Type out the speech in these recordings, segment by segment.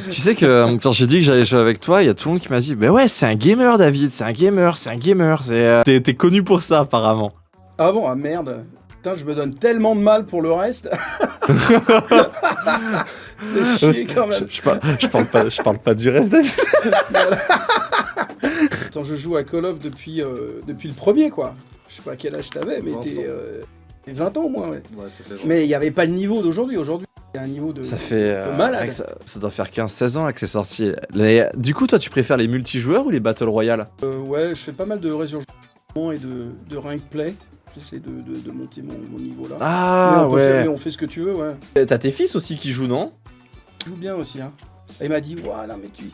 Tu sais que euh, quand j'ai dit que j'allais jouer avec toi, il y a tout le monde qui m'a dit Mais ouais, c'est un gamer, David, c'est un gamer, c'est un gamer. c'est, euh, T'es t'es connu pour ça, apparemment. Ah bon, ah merde. Putain, je me donne tellement de mal pour le reste. C'est chier quand Je, même. je parle, je parle pas, je parle pas du reste, David. Attends, je joue à Call of depuis, euh, depuis le premier, quoi. Je sais pas quel âge t'avais, mais 20 t'es ans. euh, t'es 20 ans au moins, ouais. Ouais, Mais il n'y avait pas le niveau d'aujourd'hui. Aujourd'hui, il y a un niveau de. Ça fait. euh, de malade. ça, ça doit faire 15-16 ans que c'est sorti. Les- Du coup, toi, tu préfères les multijoueurs ou les Battle Royale? Euh, ouais, je fais pas mal de résurgence et de, de rank play. J'essaie de, de- de monter mon, mon niveau là. Mais Ah on faire- ouais. on fait ce que tu veux, ouais. T'as tes fils aussi qui jouent, non? Tu joues bien aussi, hein. Et il m'a dit, ouais, non, mais tu,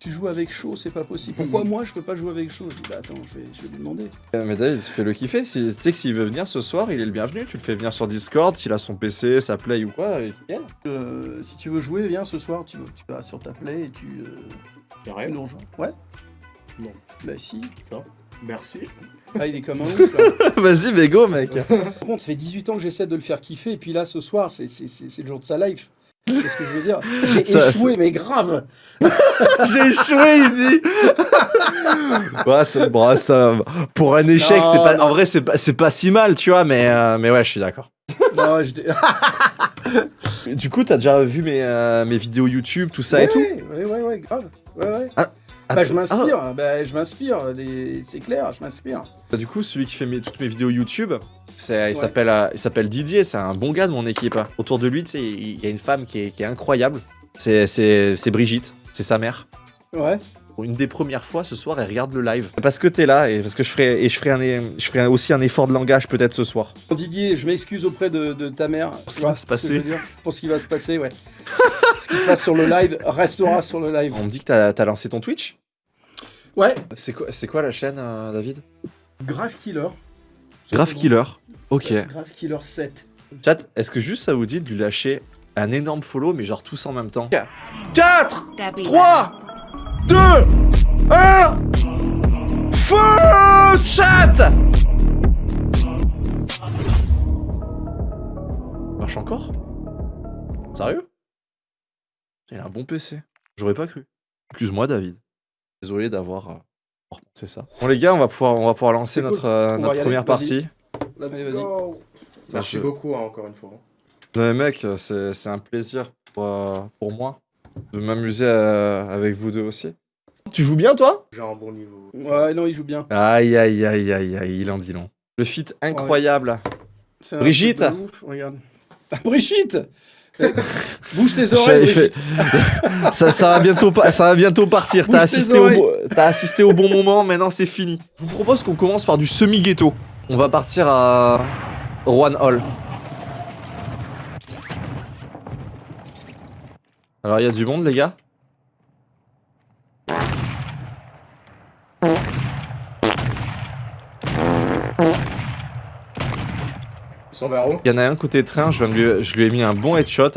tu joues avec chaud, c'est pas possible. Pourquoi moi je peux pas jouer avec chaud Je dis, bah attends, je vais, je vais lui demander. Euh, Mais David, fais-le kiffer. Si, tu sais que s'il veut venir ce soir, il est le bienvenu. Tu le fais venir sur Discord, s'il a son PC, sa Play ou quoi, et qu'il vienne. Euh, si tu veux jouer, viens ce soir, tu, tu vas sur ta play et tu, euh, tu rien nous rejoins. Ouais Non. Bah si. Merci. Ah, il est comme un ouf là. Vas-y, mais go, mec. Par contre, ça fait 18 ans que j'essaie de le faire kiffer, et puis là, ce soir, c'est c'est- c'est- c'est le jour de sa life. C'est ce que je veux dire. J'ai Ça- échoué, mais grave. J'ai échoué, il dit. ça, pour un échec, c'est pas. non. En vrai, c'est pas, pas si mal, tu vois. Mais, euh, mais ouais, je suis d'accord. Non, Du coup, t'as déjà vu mes, euh, mes vidéos YouTube, tout ça et tout. Ouais, ouais, ouais, grave. Ouais, ouais. Ah, bah, je m'inspire, bah, je m'inspire, c'est clair, je m'inspire. ah, du coup, celui qui fait mes- toutes mes vidéos YouTube, Ouais. s'appelle, euh, il s'appelle Didier. C'est un bon gars de mon équipe. Autour de lui, tu sais, il y a une femme qui est, qui est incroyable. C'est, Brigitte. C'est sa mère. Ouais. Pour une des premières fois ce soir, elle regarde le live. Parce que t'es là et parce que je ferai, et je ferai, un, é- je ferai aussi un effort de langage peut-être ce soir. Didier, je m'excuse auprès de, de ta mère. Pour ce qui va se passer. dire Pour ce qui va se passer, ouais. ce qui se passe sur le live restera sur le live. On me dit que t'as, t'as lancé ton Twitch? Ouais. C'est quoi, c'est quoi la chaîne, euh, David? Grave Killer. Grave Killer. Ok. Grave Killer 7. Chat, est-ce que juste ça vous dit de lui lâcher un énorme follow, mais genre tous en même temps 4, 3, 2, 1 Feu Chat Marche encore? Sérieux? Il a un bon PC. J'aurais pas cru. Excuse-moi, David. Désolé d'avoir. euh, C'est ça. Bon, les gars, on va pouvoir, on va pouvoir lancer C'est cool. notre, euh, notre aller, première vas-y. partie. Let's Allez, go. Merci je- beaucoup, hein, encore une fois. Non, mais mec, c'est c'est un plaisir pour, euh, pour moi de m'amuser euh, avec vous deux aussi. Tu joues bien, toi? J'ai un bon niveau. Ouais, non, il joue bien. Aïe, aïe, aïe, aïe, aïe, il en dit long. Le fit incroyable. Brigitte. ouf, Regarde. Brigitte Eh, Bouge tes oreilles, Brigitte. ça, ça, va bientôt pa- ça va bientôt partir. T'as assisté, au assisté au bon moment, maintenant c'est fini. Je vous propose qu'on commence par du semi-ghetto. On va partir à Rouen Hall. Alors, il y a du monde, les gars? Il y en a un côté train, je, viens de lui, je lui ai mis un bon headshot.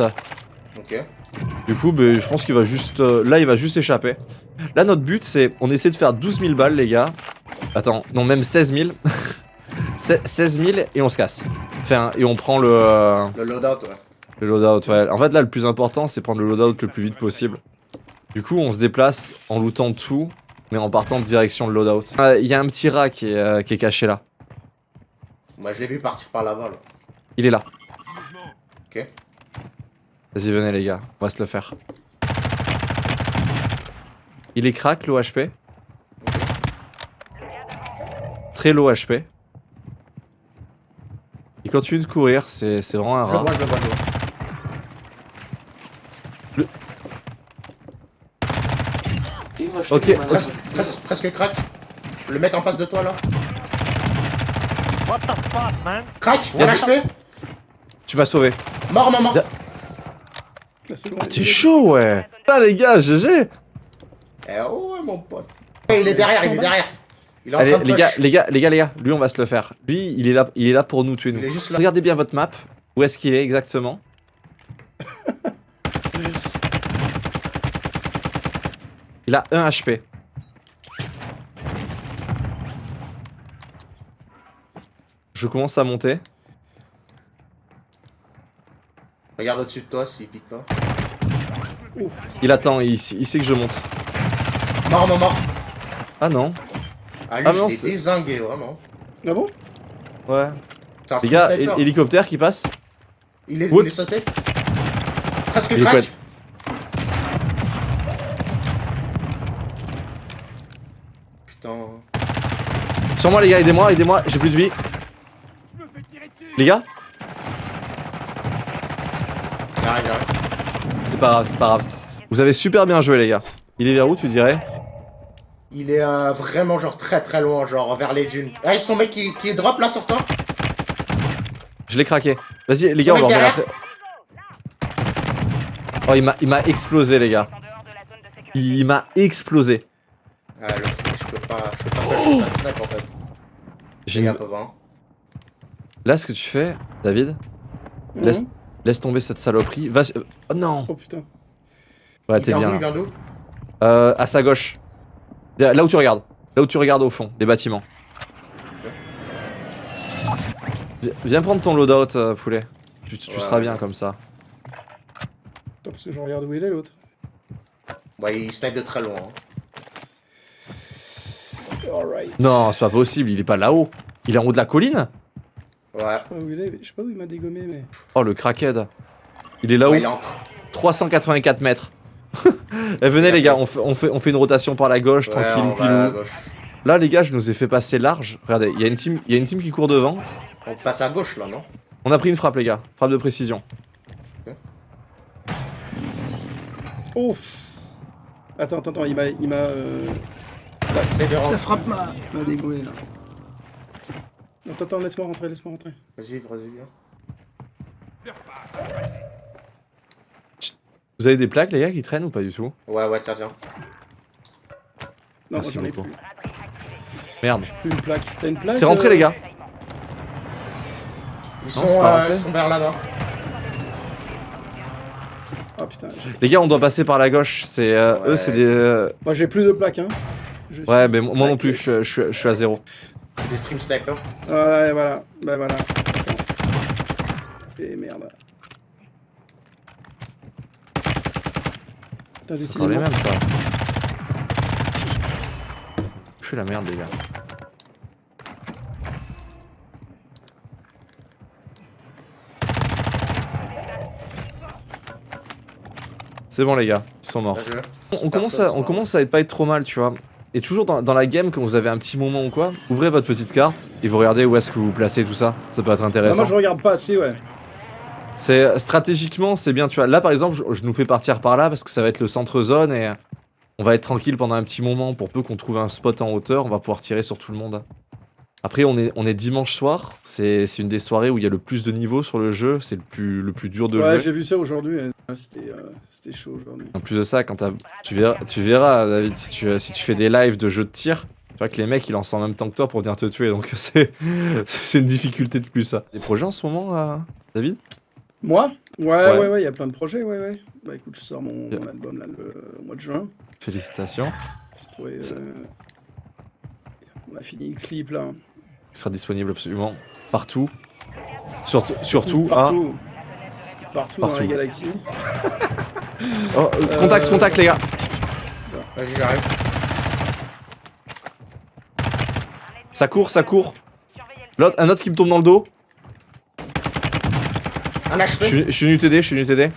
Ok. Du coup, ben, je pense qu'il va juste. euh, là, il va juste échapper. Là, notre but, c'est. On essaie de faire 12 000 balles, les gars. Attends, non, même 16 000. Se- 16 000 et on se casse. Enfin, et on prend le, euh, Le loadout, ouais. le loadout. Ouais. En fait, là, le plus important, c'est prendre le loadout le plus vite possible. Du coup, on se déplace en lootant tout, mais en partant de direction le loadout. Ah, Il y a un petit rat qui est, euh, qui est caché là. Moi, je l'ai vu partir par là-bas, là. Il est là. Ok. Vas-y, venez, les gars. On va se le faire. Il est crack, l'OHP. Très low HP. Continue de courir, c'est c'est vraiment un Je le rat. vois, je le vois, je le vois. Ok, ok. Presque, presque, presque crack. Le mec en face de toi, là. What the fuck, man? Crack, HP. tu m'as sauvé. Mort, maman. Da- Ah, t'es chaud, ouais. Ah, les gars, GG. Eh ouais, mon pote. Eh, il est derrière, il est derrière. Il est en Allez, train de les push. gars, les gars, les gars, les gars. Lui, on va se le faire. Lui, il est là, il est là pour nous tuer, nous. Il est juste là. Regardez bien votre map. Où est-ce qu'il est exactement Il a 1 HP. Je commence à monter. Regarde au-dessus de toi s'il pique pas. Ouf. Il attend, il, il sait que je monte. Mort, mort, mort. Ah non. Ah, lui, Ah, non, je c'est- l'ai dézingué, vraiment. Ah bon? Ouais. Les gars, sniper. hélicoptère qui passe. Il est, il est sauté Presque Il est crack quoi Putain. Sur moi les gars, aidez-moi, aidez-moi, j'ai plus de vie. Les gars Il arrive, il arrive. C'est pas grave, c'est pas grave. Vous avez super bien joué les gars. Il est vers où tu dirais? Il est euh, vraiment genre très très loin, genre vers les dunes. Ah, c'est son mec qui, qui drop là sur toi Je l'ai craqué. Vas-y les gars, on va revenir après. Oh il m'a il m'a explosé les gars. Il m'a explosé. Ah, le truc, je peux pas. Je peux pas faire le snipe en fait. J'ai hein. Là ce que tu fais, David, laisse, Mhm. laisse tomber cette saloperie. Va. euh, Oh non Oh putain. Ouais t'es bien d'où, il là. vient d'où? Euh, à sa gauche. Là où tu regardes. Là où tu regardes au fond, les bâtiments. Vi- Viens prendre ton loadout, euh, poulet. Tu, tu Ouais. seras bien comme ça. Attends, parce que je regarde où il est l'autre. Ouais, il snipe de très loin. hein. Alright. Non, c'est pas possible, il est pas là-haut. Il est en haut de la colline Ouais. Je sais pas où il est, je sais pas où il m'a dégommé, mais. Oh, le crackhead. Il est là-haut, Ouais, il est en... 384 mètres. Eh, venez les gars, on fait, on, fait, on fait une rotation par la gauche, Ouais, tranquille, on va à pilou. gauche. Là les gars, je nous ai fait passer large. Regardez, il y, a une team- il y a une team qui court devant. On passe à gauche là, non? On a pris une frappe les gars, frappe de précision. Ouf Attends, attends, attends, il m'a. Il m'a. Euh... C'est de La rentrer. frappe m'a là. Attends, attends, laisse-moi rentrer, laisse-moi rentrer. Vas-y, vas-y, viens. Vous avez des plaques les gars qui traînent ou pas du tout? Ouais, ouais, tiens, tiens. Non, Merci beaucoup. Merde. Plus une plaque. T'as une plaque C'est rentré euh, les gars. Ils Non, sont, c'est pas euh, ils sont vers là-bas. Ah putain. Les gars, on doit passer par la gauche. C'est euh, eux, c'est des. euh, Moi j'ai plus de plaques, hein. Je Ouais, mais moi non plus, je, je- je suis à zéro. Des stream snipers. Voilà, et voilà. Bah voilà. Attends. Et merde. Putain, C'est encore les mêmes ça. Je suis la merde les gars. C'est bon les gars, ils sont morts. On commence, à, on commence à être pas être trop mal, tu vois. Et toujours dans, dans la game, quand vous avez un petit moment ou quoi, ouvrez votre petite carte et vous regardez où est-ce que vous vous placez, tout ça. Ça peut être Ah, intéressant. moi je regarde pas assez, ouais. C'est stratégiquement, c'est bien, tu vois. Là, par exemple, je, je nous fais partir par là parce que ça va être le centre zone et on va être tranquille pendant un petit moment. Pour peu qu'on trouve un spot en hauteur, on va pouvoir tirer sur tout le monde. Après, on est, on est dimanche soir. C'est une des soirées où il y a le plus de niveaux sur le jeu. C'est le plus, le plus dur de Ouais, jouer. j'ai vu ça aujourd'hui. C'était euh, c'était chaud aujourd'hui. En plus de ça, quand tu verras, tu verras, David, si tu, si tu fais des lives de jeux de tir, tu vois que les mecs ils lancent en même temps que toi pour venir te tuer. Donc c'est c'est une difficulté de plus ça. Des projets en ce moment, euh, David? Moi? Ouais, Ouais. ouais, ouais, il y a plein de projets, ouais, ouais. Bah écoute, je sors mon, Yeah. mon album là le au mois de juin. Félicitations. J'ai trouvé. Ça- euh, On a fini le clip là. Il sera disponible absolument partout. Surtout, surtout à. partout. Partout, dans Partout. la galaxie. Oh, euh, contact, Euh, contact, les gars. Vas-y, j'arrive. Ça court, ça court. L'autre, un autre qui me tombe dans le dos. Un Je HP. suis, je suis venu t'aider, je suis venu t'aider.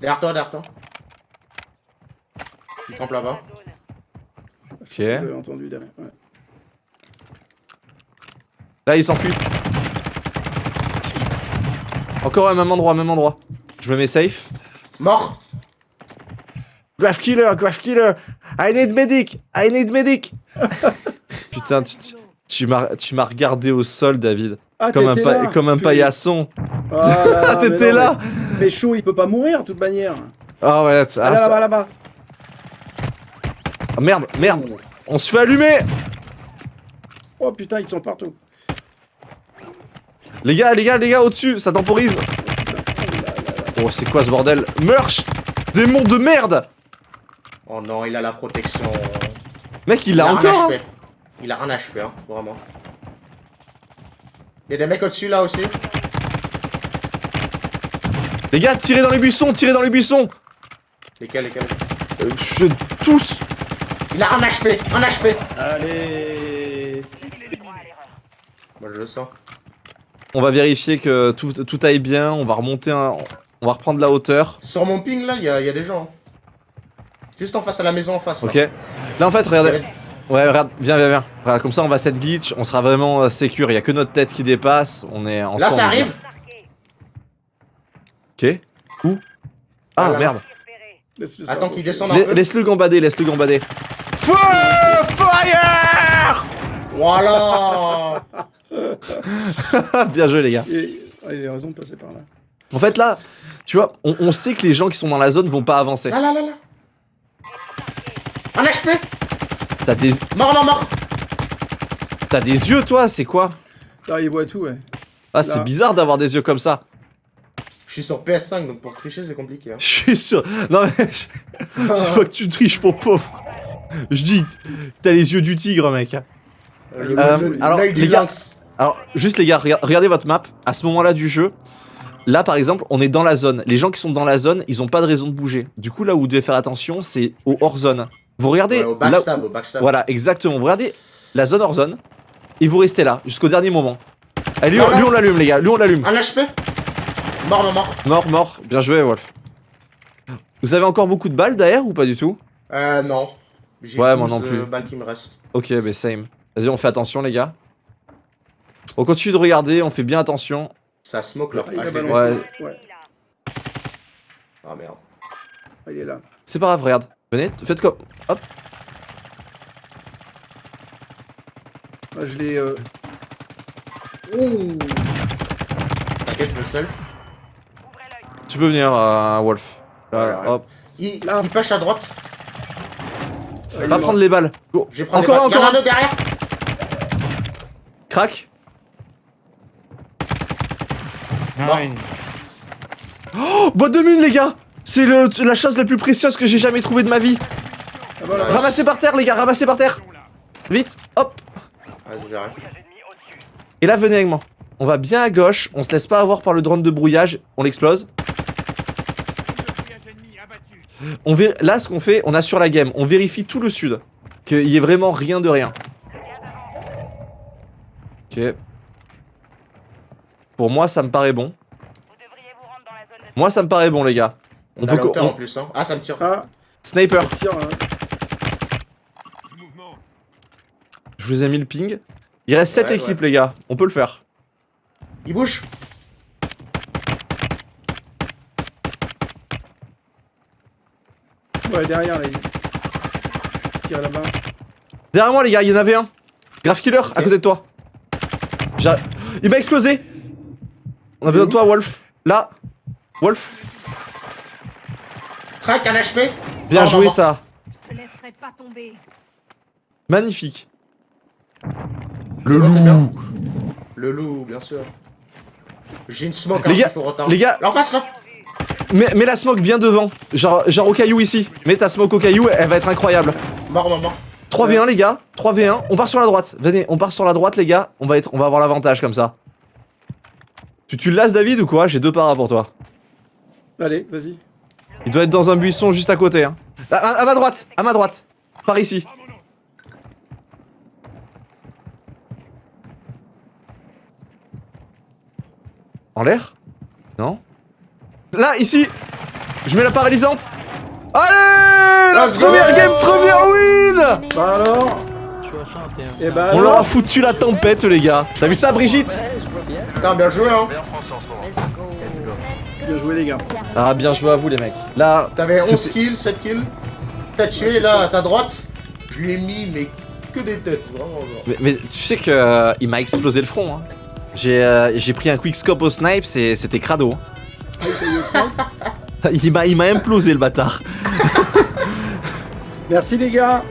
Derrière toi, derrière toi. Il campe là-bas. Avez entendu derrière. Ouais. Là, il s'enfuit. Encore au même endroit, même endroit. Je me mets safe. Mort. Graph killer, graph killer. I need medic, I need medic. Putain, tu, tu- tu m'as tu m'as regardé au sol, David. Ah, Comme un, t'étais pa- là comme un Putain. paillasson. Ah, t'étais là mais, mais chaud, il peut pas mourir de toute manière. Ah ouais, ah, ça- là-bas, là-bas. ah, merde, merde. On se fait allumer. Oh putain, ils sont partout. Les gars, les gars, les gars, au-dessus, ça temporise. Oh, c'est quoi ce bordel? Merch Démon de merde Oh non, il a la protection. Mec, il l'a encore hein. HP. Il a un HP, hein, vraiment. Il y a des mecs au-dessus là aussi. Les gars, tirez dans les buissons, tirez dans les buissons Lesquels, lesquels? Euh, Je tous Il a un HP, un HP Allez Moi je le sens. On va vérifier que tout, tout aille bien, on va remonter un... On va reprendre la hauteur. Sur mon ping là, il y, a- il y a des gens. Juste en face à la maison en face. là. Ok. Là en fait, regardez. Ouais, regarde, viens, viens, viens. Regarde, comme ça, on va set glitch, on sera vraiment euh, sécure. Il y a que notre tête qui dépasse. On est ensemble. Là ça arrive Ok. Où Ah Ah, merde. Attends qu'il descende un La- peu. Laisse-le gambader, laisse-le gambader. Feu Fire Voilà Bien joué les gars. Ah, il a raison de passer par là. En fait là, tu vois, on, on sait que les gens qui sont dans la zone vont pas avancer. Là là là là Un HP T'as des, Mort mort mort t'as des yeux toi, c'est quoi? Là, il voit tout, ouais. Ah c'est bizarre d'avoir des yeux comme ça. Je suis sur PS5 donc pour tricher c'est compliqué. Hein. Je suis sûr. Non mais je, vois que tu triches mon pauvre. Je dis, t'as les yeux du tigre mec. Le- Euh, le- alors, les gars-. Alors, juste les gars, rega- regardez votre map. À ce moment-là du jeu, là par exemple, on est dans la zone. Les gens qui sont dans la zone, ils ont pas de raison de bouger. Du coup, là où vous devez faire attention, c'est au hors zone. Vous regardez. Ouais, au là- backstab, au backstab. voilà, exactement. Vous regardez la zone hors zone et vous restez là jusqu'au dernier moment. Allez, lui, Voilà. lui, on l'allume, les gars. Lui, on l'allume. Un HP Mort mort mort. Mort, mort. Bien joué, Wolf. Vous avez encore beaucoup de balles derrière ou pas du tout Euh non. J'ai Ouais, moi 12, non plus. euh, balles qui me restent. Ok, mais same. Vas-y, on fait attention, les gars. On continue de regarder, on fait bien attention. Ça smoke l'ai vu. balancé. Ouais. Ah merde. Ah, il est là. C'est pas grave, regarde. Venez, faites comme. Hop. Ah, je l'ai. Euh... Ouh. T'inquiète, je le seul. Tu peux venir, euh, Wolf. Là, Ouais, ouais. hop. Il, Là. il push à droite. Va prendre les balles. Go. Encore, les balles. Il y en a encore un autre derrière. Crac. Nine. Oh, boîte de mine, les gars C'est le- la chose la plus précieuse que j'ai jamais trouvée de ma vie. Ah, voilà. Ramassez par terre, les gars, ramassez par terre. Vite, hop. Et là, venez avec moi. On va bien à gauche, on se laisse pas avoir par le drone de brouillage, on l'explose. On vé- Là, ce qu'on fait, on assure la game, on vérifie tout le sud. Qu'il y ait vraiment rien de rien. Ok. Pour moi, ça me paraît bon. Moi, ça me paraît bon, les gars. On On peut on- en plus. Hein. Ah, ça me tire. Ah, Sniper, tire. hein. je vous ai mis le ping. Il reste 7 Ouais, équipes, les gars. On peut le faire. Il bouge. Ouais, derrière, là. Tire là-bas. Derrière moi, les gars, il y en avait un. Grave killer, à côté de toi. Il m'a explosé. On a besoin de toi, Wolf. Là. Wolf. Crac, un HP. Bien joué, ça. Je te laisserai pas tomber. Magnifique. Le loup. bien. Le loup, bien sûr. J'ai une smoke, Les hein, gars, faut retard. les gars. Là, en face, là. Mets, mets la smoke bien devant. Genre, genre au caillou ici. Mets ta smoke au caillou, elle va être incroyable. Mort, mort, mort. 3v1, les gars. 3v1. On part sur la droite. Venez, on part sur la droite, les gars. On va, être, on va avoir l'avantage comme ça. Tu, tu le lasses, David, ou quoi? J'ai deux paras pour toi. Allez, vas-y. Il doit être dans un buisson juste à côté. Hein. À, à- à ma droite, à ma droite. Par ici. En l'air? Non? Là, ici Je mets la paralysante Allez La Let's go première game, première win Bah alors Et bah On leur a foutu la tempête, les gars. T'as vu ça, Brigitte Putain, bien joué, hein. Bien joué, les gars. Ah, bien joué à vous, les mecs. Là, T'avais 11 C'était- kills, 7 kills. T'as tué, là, à ta droite. Je lui ai mis, mais que des têtes, vraiment. Mais, mais tu sais que euh, il m'a explosé le front. Hein. J'ai euh, j'ai pris un quickscope au snipe, c'était crado. hein. Il m'a implosé le bâtard. Merci, les gars.